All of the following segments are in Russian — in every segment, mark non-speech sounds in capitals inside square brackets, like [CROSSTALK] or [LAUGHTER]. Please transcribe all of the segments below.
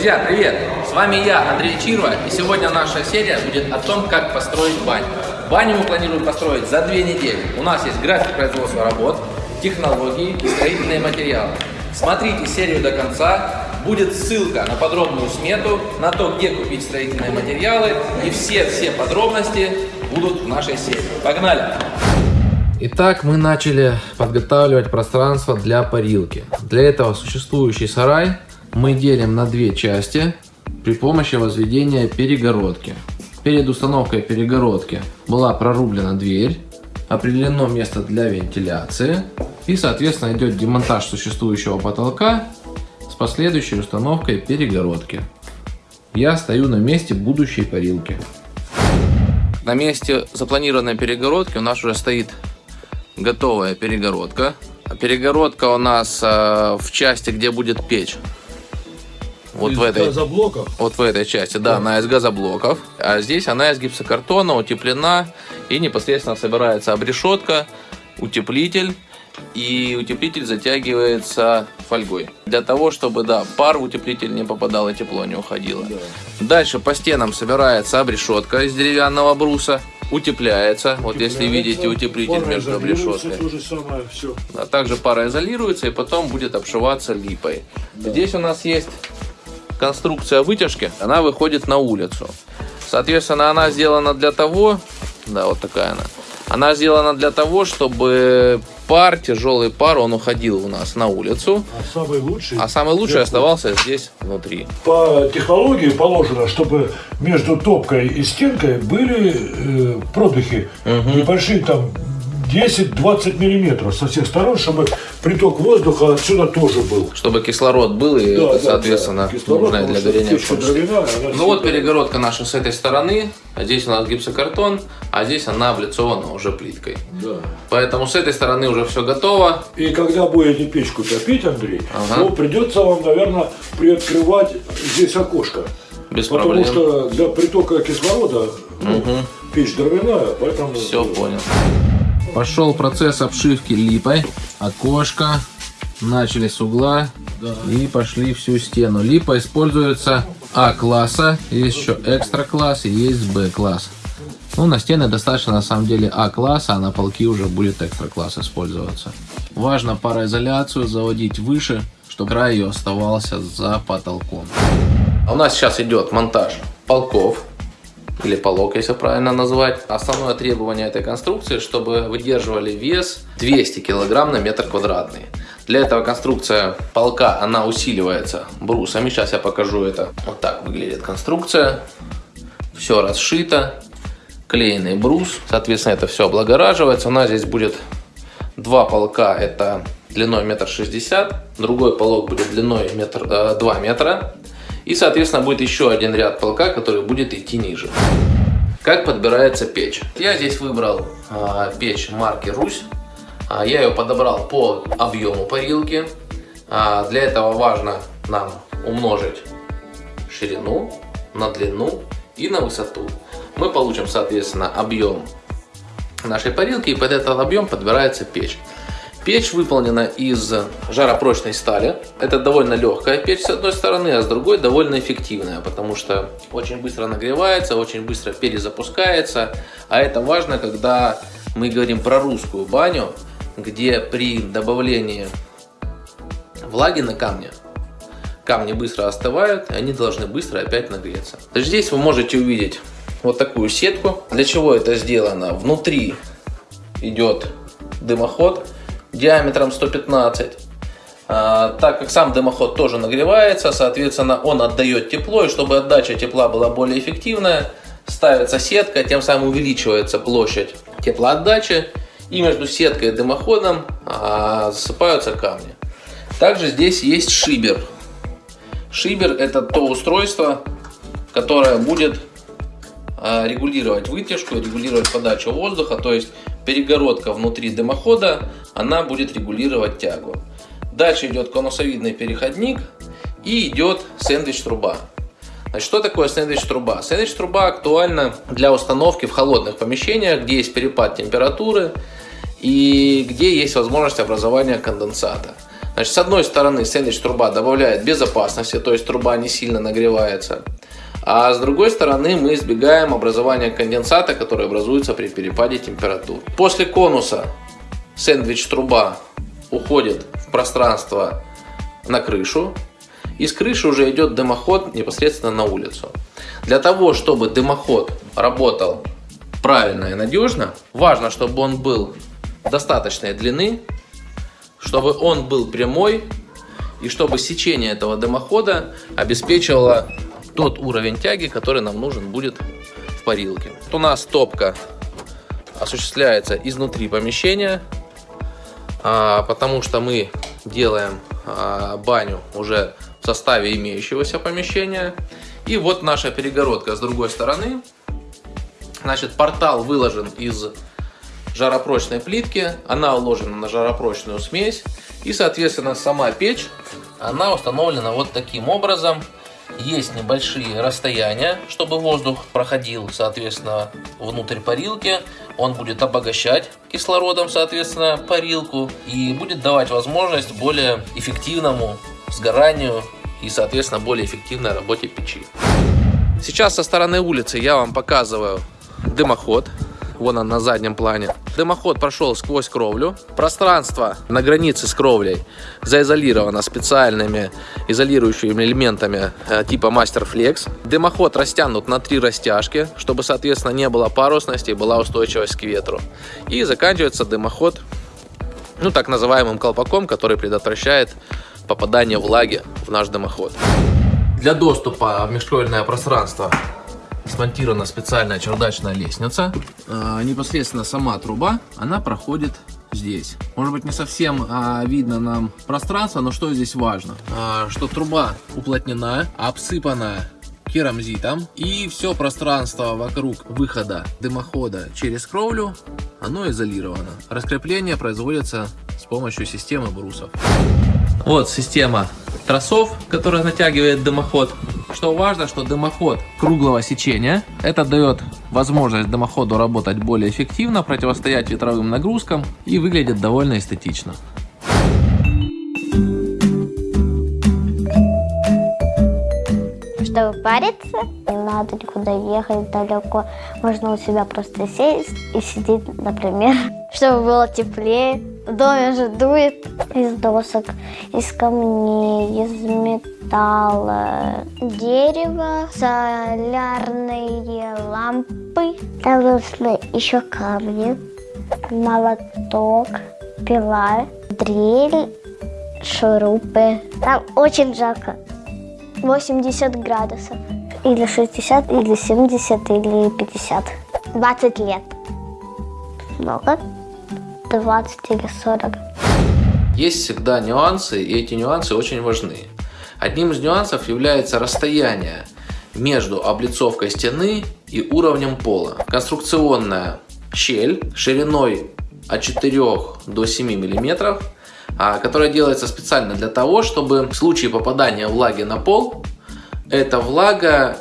Друзья, привет! С вами я, Андрей Чирва, и сегодня наша серия будет о том, как построить баню. Баню мы планируем построить за две недели. У нас есть график производства работ, технологии и строительные материалы. Смотрите серию до конца, будет ссылка на подробную смету, на то, где купить строительные материалы, и все-все подробности будут в нашей серии. Погнали! Итак, мы начали подготавливать пространство для парилки. Для этого существующий сарай мы делим на две части при помощи возведения перегородки. Перед установкой перегородки была прорублена дверь, определено место для вентиляции и соответственно идет демонтаж существующего потолка с последующей установкой перегородки. Я стою на месте будущей парилки. На месте запланированной перегородки у нас уже стоит готовая перегородка. Перегородка у нас э, в части, где будет печь. Вот из в этой, газоблоков? вот в этой части, да, она из газоблоков. А здесь она из гипсокартона, утеплена. И непосредственно собирается обрешетка, утеплитель. И утеплитель затягивается фольгой. Для того, чтобы, да, пар в утеплитель не попадал и тепло не уходило. Да. Дальше по стенам собирается обрешетка из деревянного бруса. Утепляется. Вот если видите утеплитель между обрешеткой. Самое, все. А также пара изолируется и потом будет обшиваться липой. Здесь у нас есть конструкция вытяжки, она выходит на улицу. Соответственно, она сделана для того, да, вот такая она. Она сделана для того, чтобы пар, тяжелый пар, он уходил у нас на улицу, А самый лучший, а самый лучший оставался здесь внутри. по технологии положено, чтобы между топкой и стенкой были э, продыхи небольшие, там 10-20 миллиметров со всех сторон, чтобы приток воздуха отсюда тоже был. Чтобы кислород был и, Да, да, соответственно, да. Кислород, для горения дровяная, Ну вот перегородка наша с этой стороны, а здесь у нас гипсокартон, а здесь она облицована уже плиткой. Да. Поэтому с этой стороны уже все готово. И когда будете печку топить, Андрей, Ага. то придется вам, наверное, приоткрывать здесь окошко. Без Потому проблем. что для притока кислорода ну, печь дровяная, поэтому... Все понял. Пошел процесс обшивки липой. Окошко. Начали с угла. И пошли всю стену. Липа используется А-класса. Есть еще экстра-класс и есть Б-класс. Ну, на стены достаточно на самом деле А-класса, а на полки уже будет экстра-класс использоваться. Важно пароизоляцию заводить выше, чтобы край ее оставался за потолком. А у нас сейчас идет монтаж полков или полок, если правильно назвать. Основное требование этой конструкции, чтобы выдерживали вес 200 кг на метр квадратный. Для этого конструкция полка, она усиливается брусами. Сейчас я покажу это. Вот так выглядит конструкция. Все расшито. Клеенный брус. Соответственно, это все облагораживается. У нас здесь будет два полка. Это длиной метр шестьдесят. Другой полок будет длиной метр, э, 2 метра. И, соответственно, будет еще один ряд полка, который будет идти ниже. Как подбирается печь? Я здесь выбрал а, печь марки Русь. А, я ее подобрал по объему парилки. А, для этого важно нам умножить ширину на длину и на высоту. Мы получим, соответственно, объем нашей парилки и под этот объем подбирается печь. Печь выполнена из жаропрочной стали. Это довольно легкая печь с одной стороны, а с другой довольно эффективная, потому что очень быстро нагревается, очень быстро перезапускается. А это важно, когда мы говорим про русскую баню, где при добавлении влаги на камне камни быстро остывают, и они должны быстро опять нагреться. Здесь вы можете увидеть вот такую сетку. Для чего это сделано? Внутри идет дымоход диаметром 115. А, так как сам дымоход тоже нагревается, соответственно, он отдает тепло, и чтобы отдача тепла была более эффективная, ставится сетка, тем самым увеличивается площадь теплоотдачи, и между сеткой и дымоходом а, засыпаются камни. Также здесь есть шибер. Шибер это то устройство, которое будет регулировать вытяжку, регулировать подачу воздуха, то есть перегородка внутри дымохода, она будет регулировать тягу. Дальше идет конусовидный переходник и идет сэндвич-труба. Значит, что такое сэндвич-труба? Сэндвич-труба актуальна для установки в холодных помещениях, где есть перепад температуры и где есть возможность образования конденсата. Значит, с одной стороны, сэндвич труба добавляет безопасности, то есть труба не сильно нагревается. А с другой стороны мы избегаем образования конденсата, который образуется при перепаде температур. После конуса сэндвич труба уходит в пространство на крышу. И с крыши уже идет дымоход непосредственно на улицу. Для того, чтобы дымоход работал правильно и надежно, важно, чтобы он был достаточной длины, чтобы он был прямой и чтобы сечение этого дымохода обеспечивало тот уровень тяги, который нам нужен будет в парилке. Вот у нас топка осуществляется изнутри помещения, а, потому что мы делаем а, баню уже в составе имеющегося помещения. И вот наша перегородка с другой стороны. Значит, портал выложен из жаропрочной плитки, она уложена на жаропрочную смесь. И, соответственно, сама печь, она установлена вот таким образом. Есть небольшие расстояния, чтобы воздух проходил, соответственно, внутрь парилки. Он будет обогащать кислородом, соответственно, парилку и будет давать возможность более эффективному сгоранию и, соответственно, более эффективной работе печи. Сейчас со стороны улицы я вам показываю дымоход. Вон он на заднем плане. Дымоход прошел сквозь кровлю. Пространство на границе с кровлей заизолировано специальными изолирующими элементами э, типа Master Flex. Дымоход растянут на три растяжки, чтобы, соответственно, не было парусности и была устойчивость к ветру. И заканчивается дымоход, ну, так называемым колпаком, который предотвращает попадание влаги в наш дымоход. Для доступа в межкровельное пространство смонтирована специальная чердачная лестница. А, непосредственно сама труба, она проходит здесь. Может быть не совсем а, видно нам пространство, но что здесь важно? А, что труба уплотнена, обсыпана керамзитом и все пространство вокруг выхода дымохода через кровлю, оно изолировано. Раскрепление производится с помощью системы брусов. Вот система тросов, которая натягивает дымоход. Что важно, что дымоход круглого сечения. Это дает возможность дымоходу работать более эффективно, противостоять ветровым нагрузкам и выглядит довольно эстетично. Чтобы париться, не надо никуда ехать далеко. Можно у себя просто сесть и сидеть, например, [LAUGHS] чтобы было теплее. Доме же дует из досок, из камней, из металла, дерева, солярные лампы. Там нужны еще камни, молоток, пила, дрель, шурупы. Там очень жарко. 80 градусов. Или 60, или 70, или 50. 20 лет. Много? 20 или 40. Есть всегда нюансы, и эти нюансы очень важны. Одним из нюансов является расстояние между облицовкой стены и уровнем пола. Конструкционная щель шириной от 4 до 7 миллиметров а, которая делается специально для того, чтобы в случае попадания влаги на пол, эта влага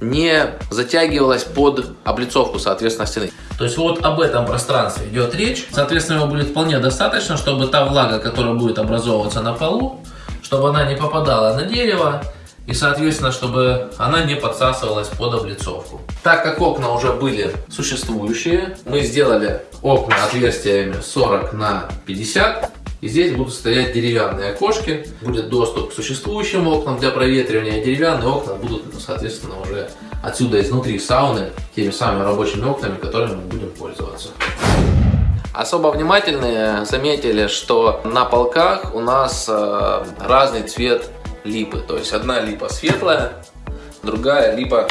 не затягивалась под облицовку, соответственно, стены. То есть вот об этом пространстве идет речь. Соответственно, его будет вполне достаточно, чтобы та влага, которая будет образовываться на полу, чтобы она не попадала на дерево и, соответственно, чтобы она не подсасывалась под облицовку. Так как окна уже были существующие, мы сделали окна отверстиями 40 на 50 и здесь будут стоять деревянные окошки, будет доступ к существующим окнам для проветривания, деревянные окна будут, соответственно, уже отсюда изнутри сауны, теми самыми рабочими окнами, которыми мы будем пользоваться. Особо внимательные заметили, что на полках у нас э, разный цвет липы. То есть одна липа светлая, другая липа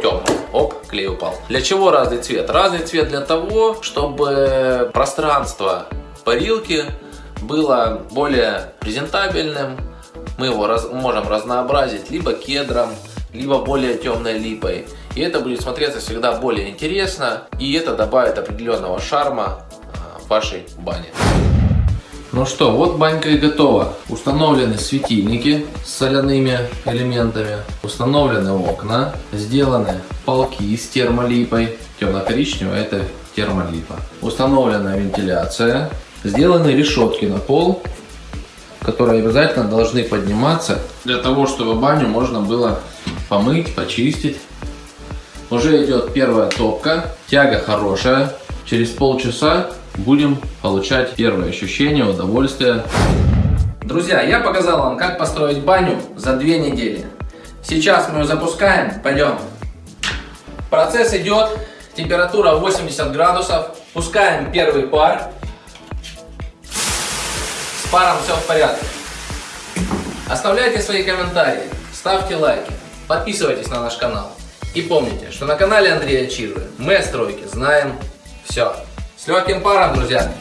темная. Оп, клей упал. Для чего разный цвет? Разный цвет для того, чтобы пространство парилки было более презентабельным. Мы его раз, можем разнообразить либо кедром, либо более темной липой. И это будет смотреться всегда более интересно, и это добавит определенного шарма а, вашей бане. Ну что, вот банька и готова. Установлены светильники с соляными элементами, установлены окна, сделаны полки с термолипой, темно-коричневая это термолипа. Установлена вентиляция, Сделаны решетки на пол, которые обязательно должны подниматься для того, чтобы баню можно было помыть, почистить. Уже идет первая топка, тяга хорошая. Через полчаса будем получать первые ощущения, удовольствие. Друзья, я показал вам, как построить баню за две недели. Сейчас мы ее запускаем, пойдем. Процесс идет, температура 80 градусов. Пускаем первый пар. Паром все в порядке. Оставляйте свои комментарии, ставьте лайки, подписывайтесь на наш канал. И помните, что на канале Андрея Чижи мы о стройке знаем все. С легким паром, друзья!